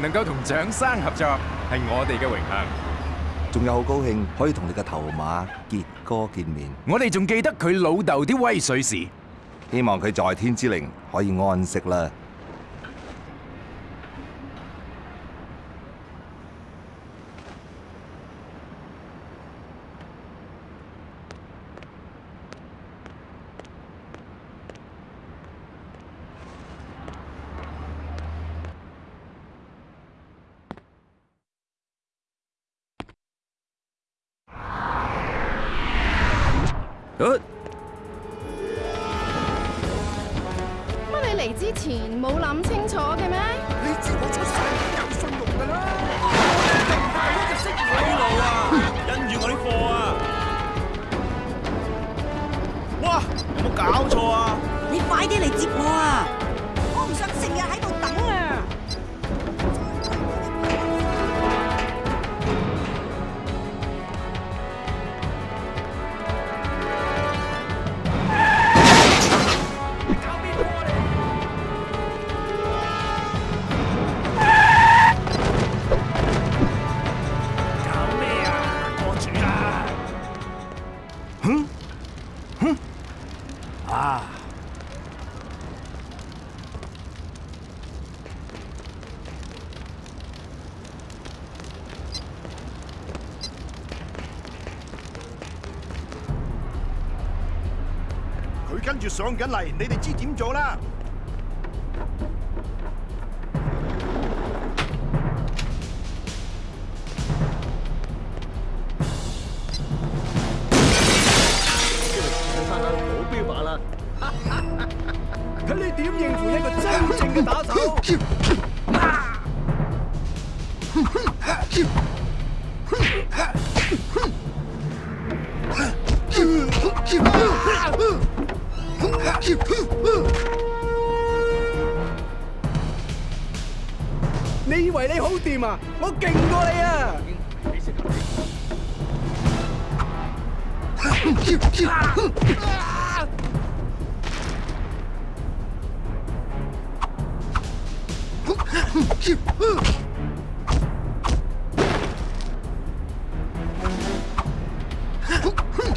能够同蒋生合作系我哋嘅荣幸，仲有好高兴可以同你嘅头马杰哥见面。我哋仲记得佢老豆啲威水事，希望佢在天之灵可以安息啦。上緊嚟，你哋知點做啦？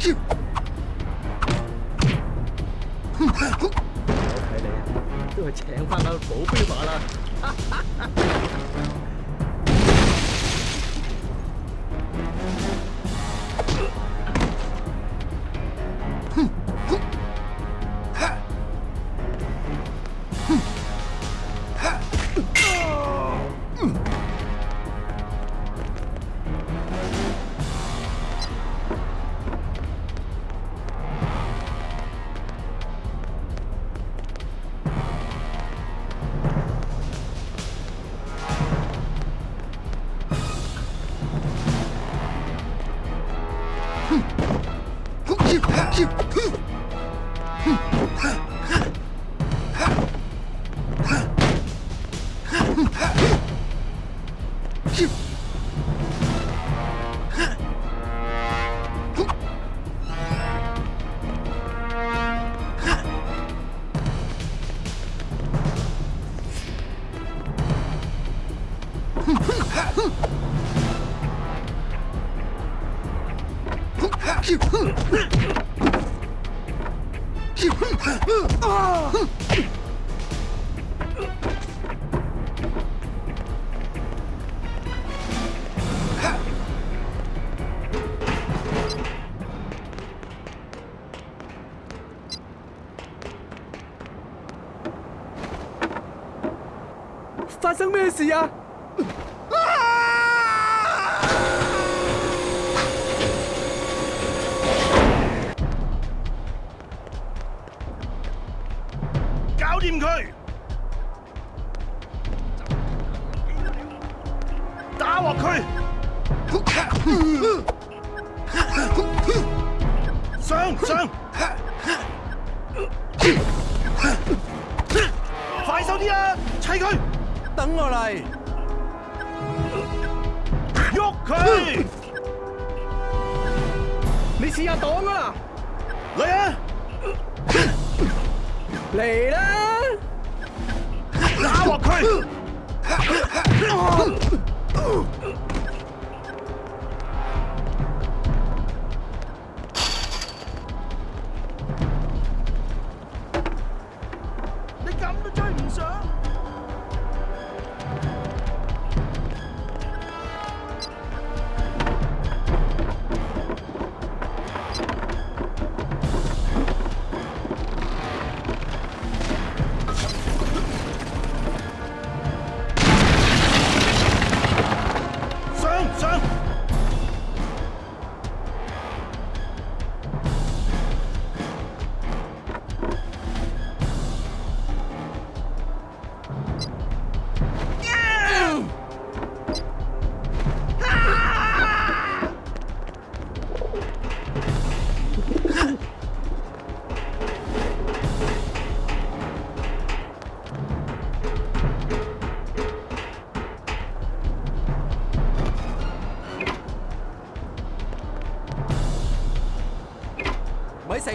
我睇你啊，都系請翻個保鏢啦。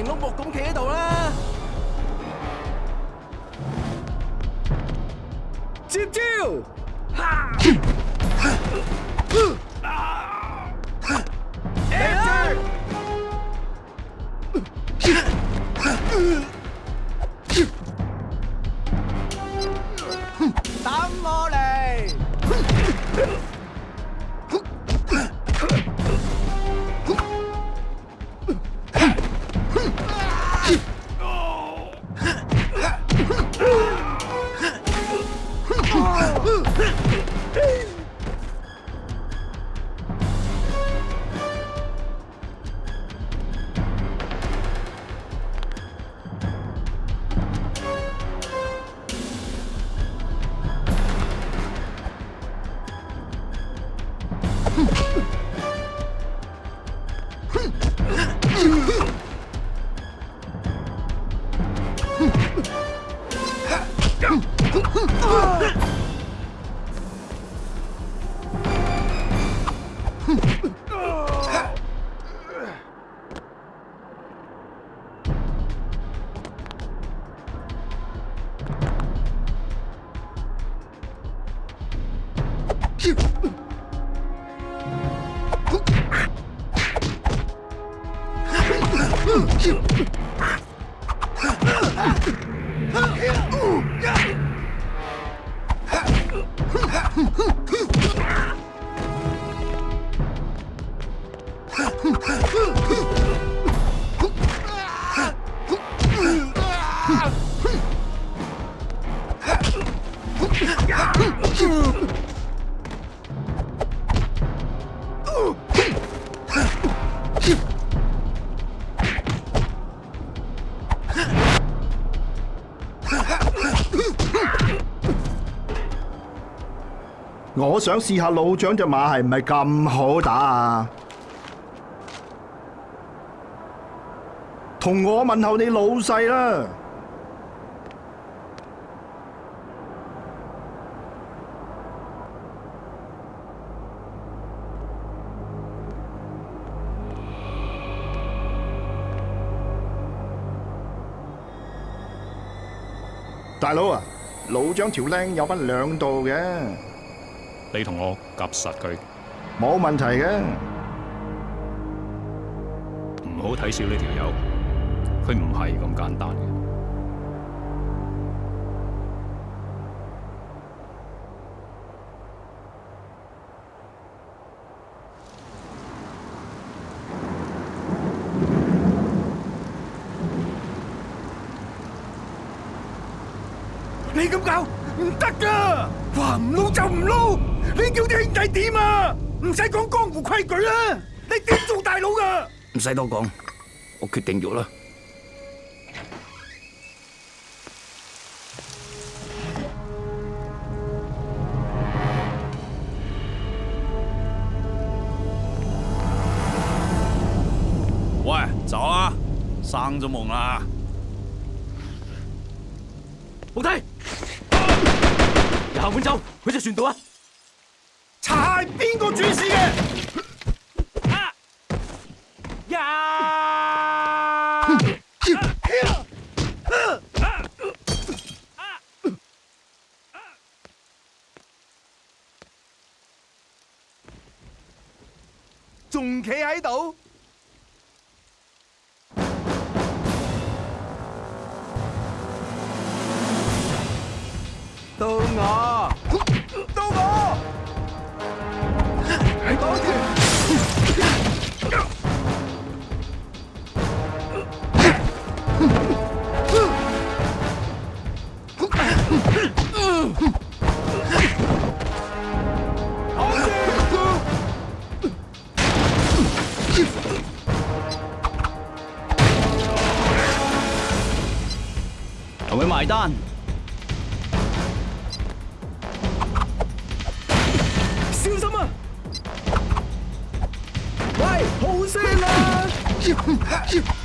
碌木咁企喺度啊！我想试下老将只马系唔系咁好打啊！同我问候你老细啦，大佬啊，老将条靓有分两道嘅。你同我夹实佢，冇问题嘅。唔好睇小呢条友，佢唔系咁简单嘅。你咁搞唔得噶，话唔捞就唔捞。你叫啲兄弟点啊？唔使讲江湖规矩啦，你点做大佬噶？唔使多讲，我决定咗啦。喂，走啊！生咗梦啦？好睇，下半走，去只船度啊！边个主事嘅？啊，人，仲企喺度，到我。埋单。小心啊！喂，好声啊！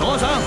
多上。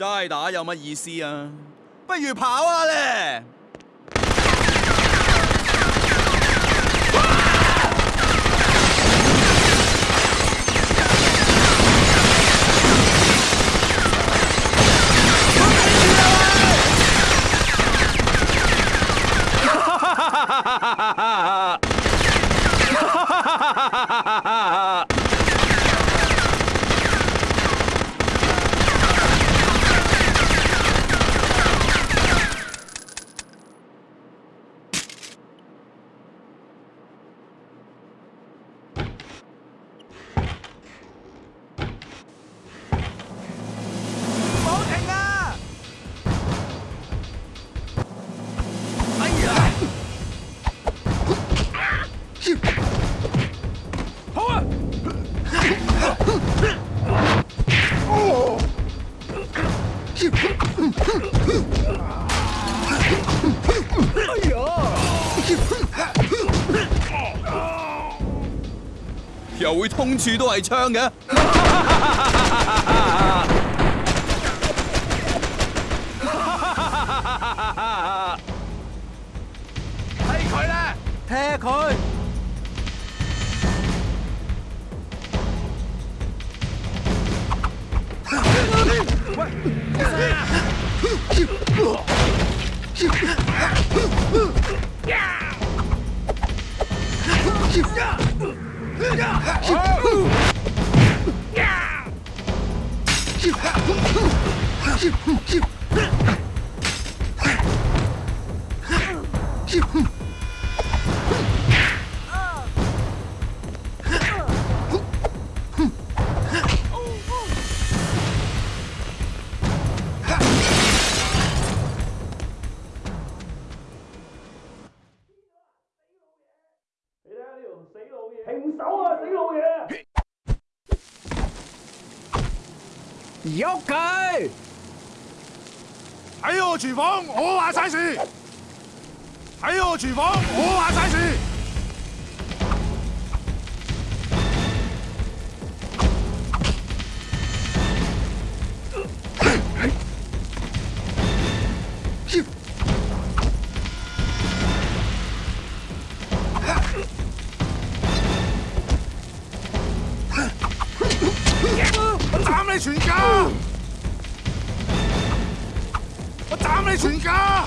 齋打有乜意思啊？不如跑啊咧！處都係槍嘅。睇佢啦，踢佢！喂，Yeah! Shoot! 喐佢！喺我厨房，我话晒事。喺我厨房，我话晒事。追加！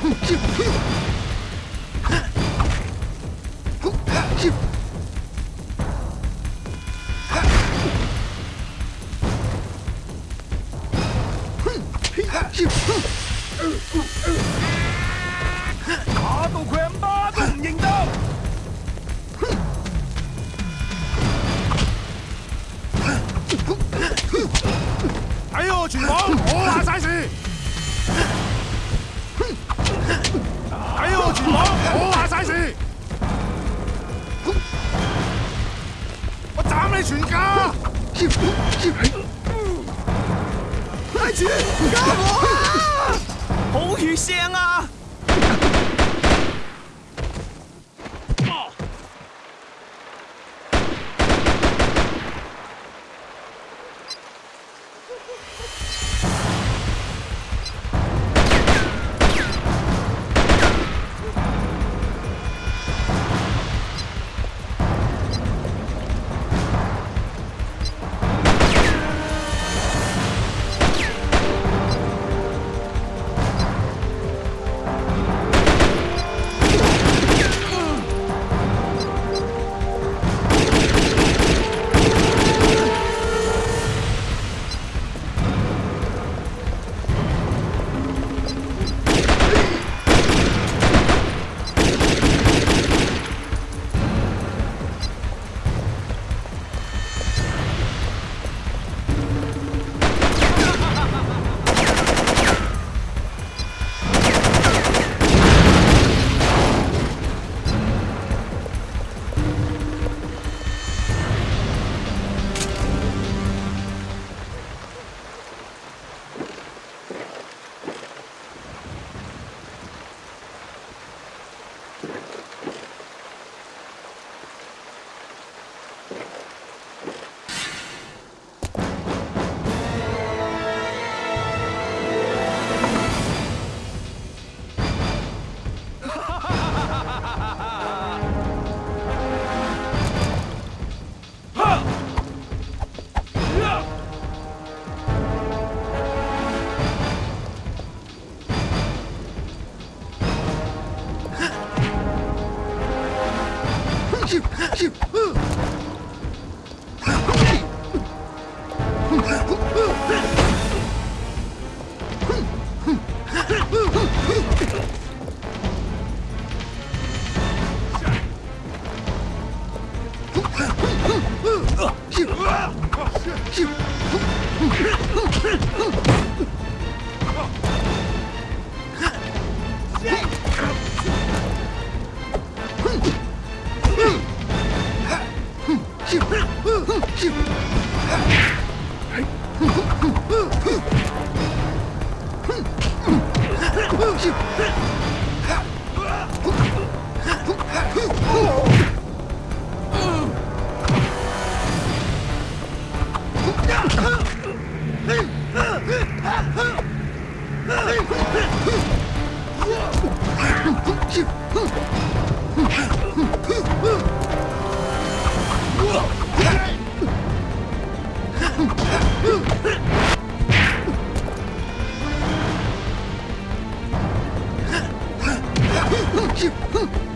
うん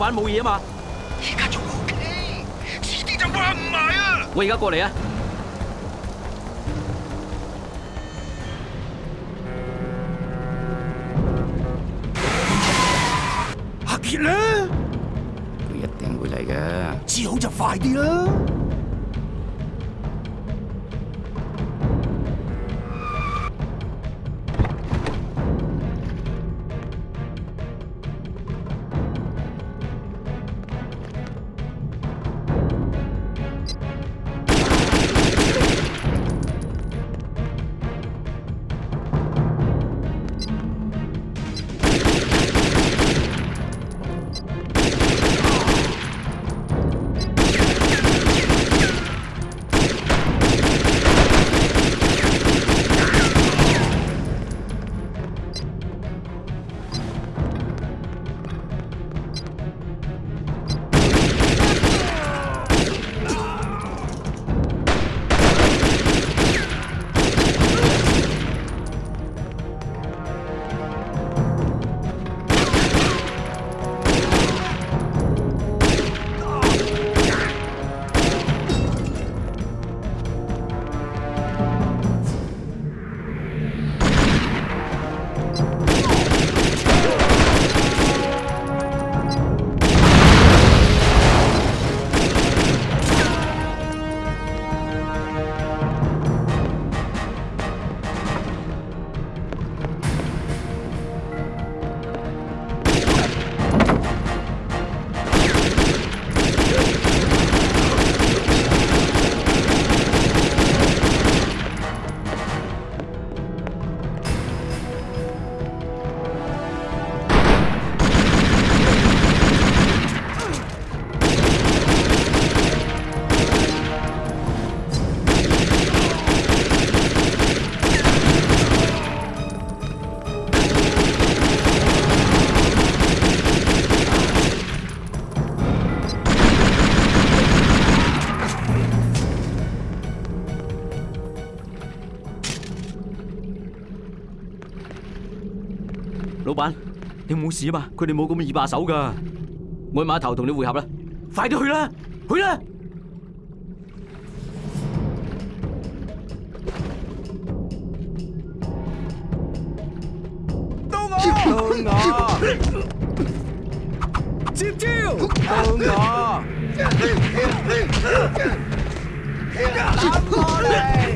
玩冇嘢啊嘛，而家仲 OK，迟啲就挽唔埋啊！我而家过嚟啊！阿杰咧，佢一定会嚟嘅。治好就快啲啦！你冇事啊嘛，佢哋冇咁易把手噶，我码头同你汇合啦，快啲去啦，去啦！到我，到我，接招，到我，阿宝咧！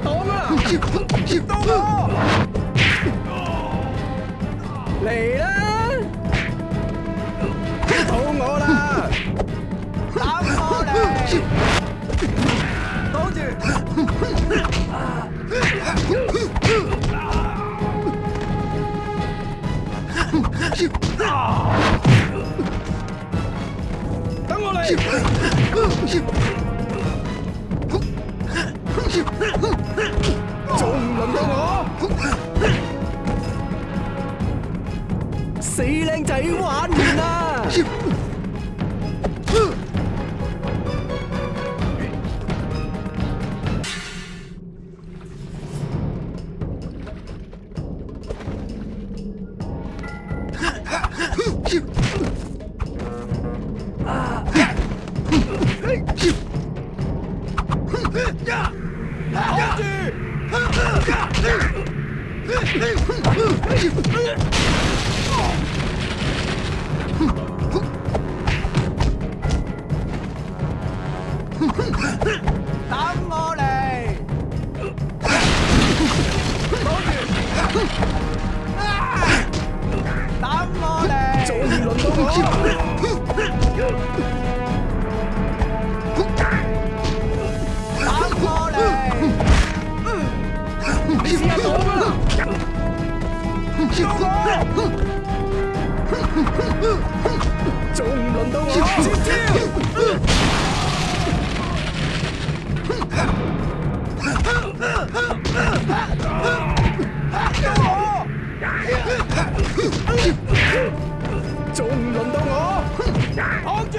挡啦，接刀哥，嚟啦，肚我啦，等我嚟，挡住，等我嚟。仲唔到我？死僆仔玩完啦！终于轮到我！打过走！轮到我！守住！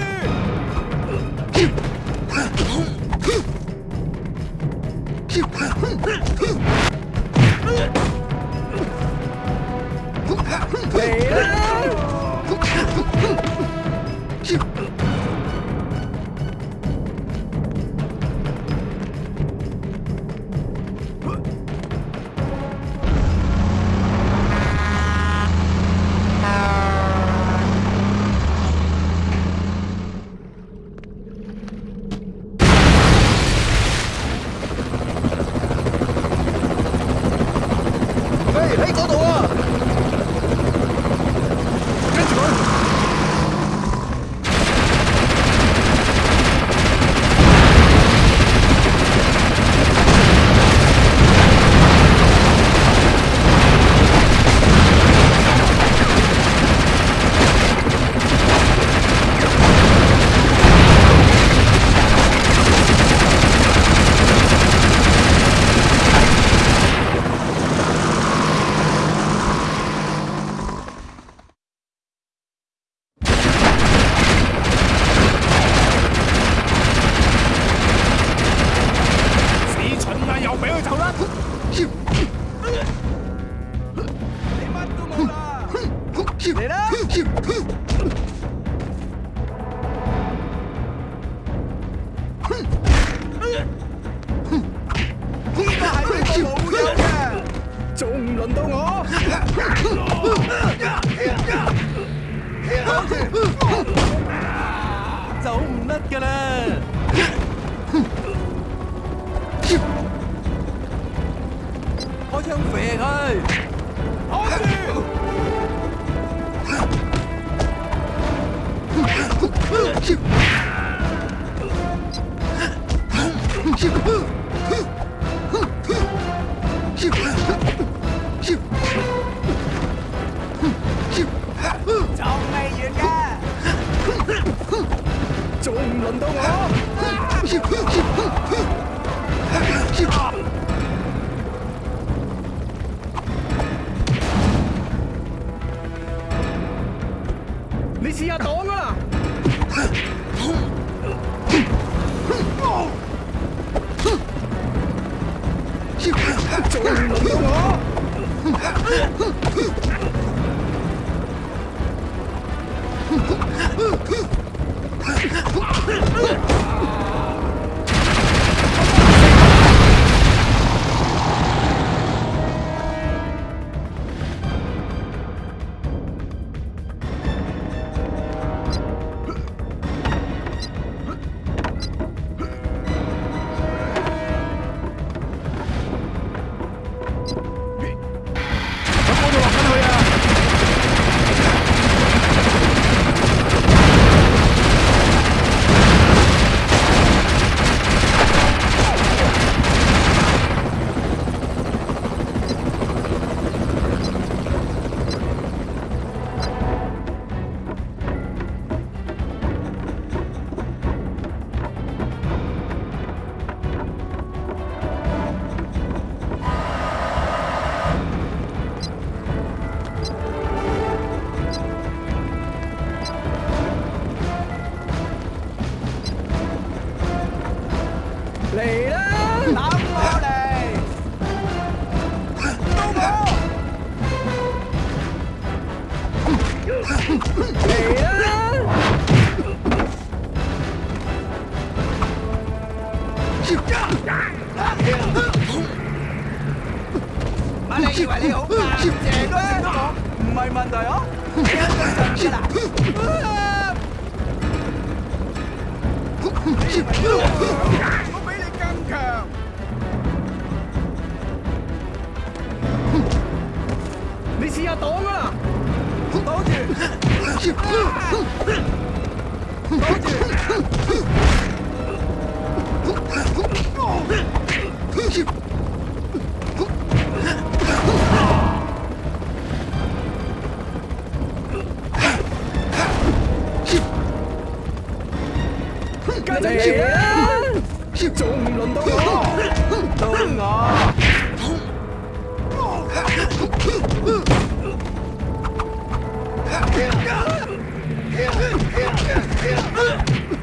就未完轮到我？Ah! 嚟啦！今早唔到我，到我。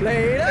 嚟啦！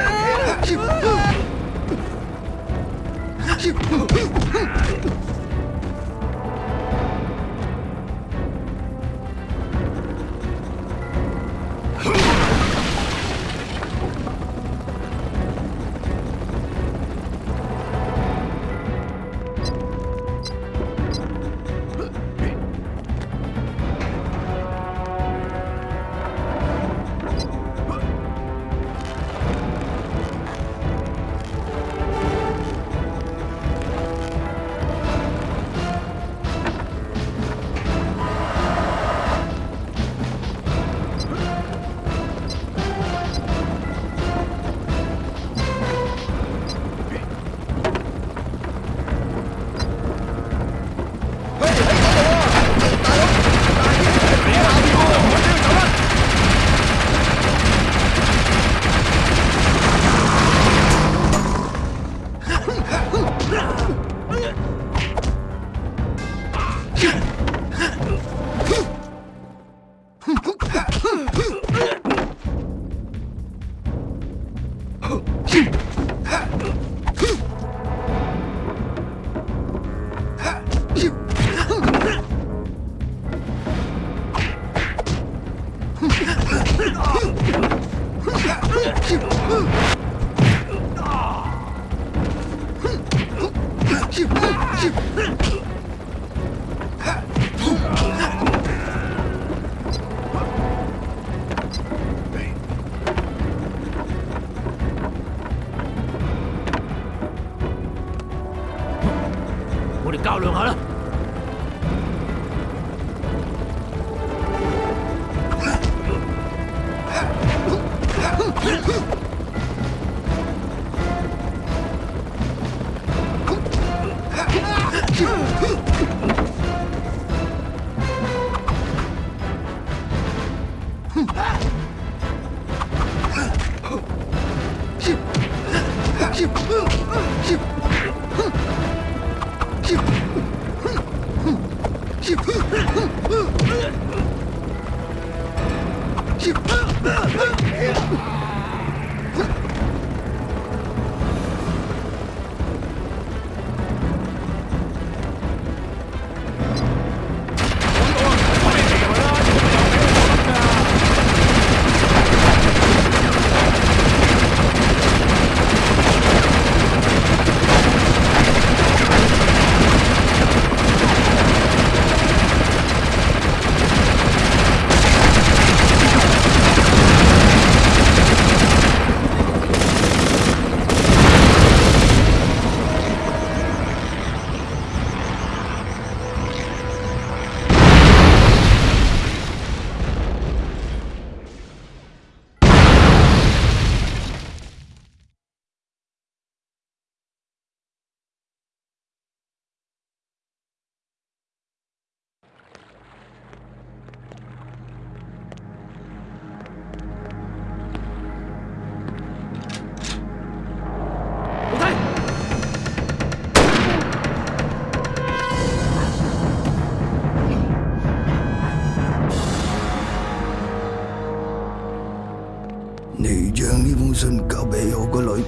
将呢封信交俾我个女，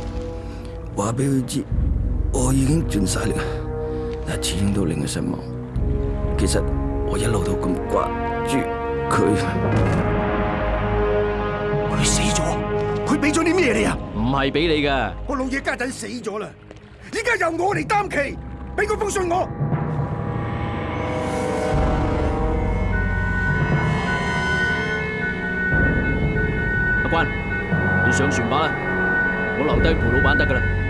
话俾佢知我已经尽晒力啦，但始终都令佢失望。其实我一路都咁挂住佢。佢死咗，佢俾咗啲咩你啊？唔系俾你噶，我老嘢家仔死咗啦，而家由我嚟担旗，俾嗰封信我。阿关。上船吧我留低陪老板得噶啦。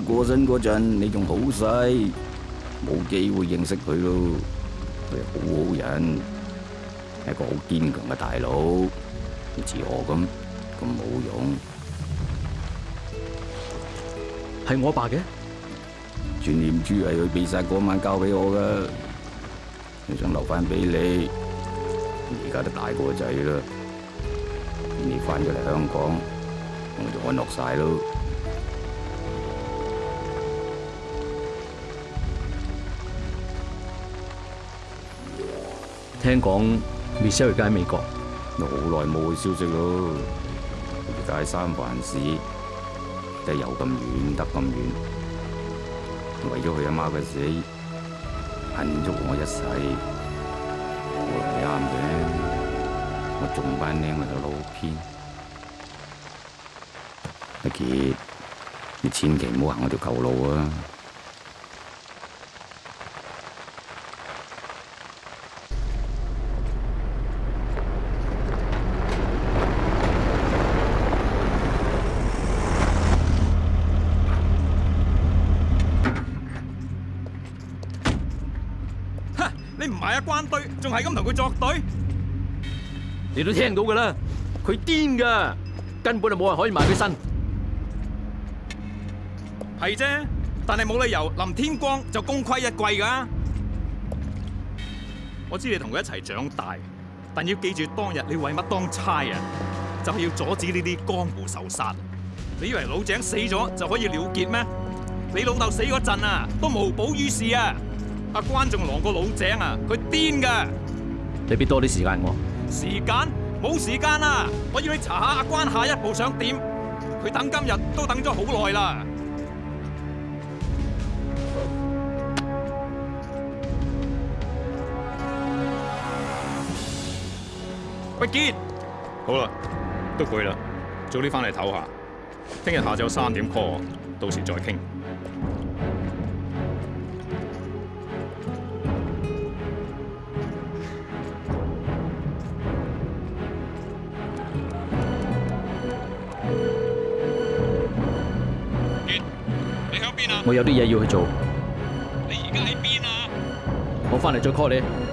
过身嗰阵，你仲好细，冇机会认识佢咯。佢系好好人，系一个好坚强嘅大佬。你似我咁咁冇用，系我阿爸嘅全念珠系佢离晒嗰晚交俾我噶，我想留翻俾你。而家都大个仔啦，你翻咗嚟香港，我就安乐晒咯。听讲 Michelle 而家喺美国，都好耐冇佢消息咯。而家喺三藩市，真系又咁远，得咁远，为咗佢阿妈嘅死，恨足我一世，我都啱嘅。我仲班靓，我老偏。阿杰，你千祈唔好行我条旧路啊！系咁同佢作对，你都听到噶啦，佢癫噶，根本就冇人可以埋佢身，系啫。但系冇理由林天光就功亏一篑噶。我知你同佢一齐长大，但要记住当日你为乜当差啊，就系要阻止呢啲江湖仇杀。你以为老井死咗就可以了结咩？你老豆死嗰阵啊，都无补于事啊。阿关仲郎个老井啊，佢癫噶。你必多啲时间我，时间冇时间啦！我要去查下阿关下一步想点，佢等今日都等咗好耐啦。喂，杰，好啦，都攰啦，早啲翻嚟唞下。听日下昼三点 call 我，到时再倾。我有啲嘢要去做。你而家喺边啊？我翻嚟再 call 你。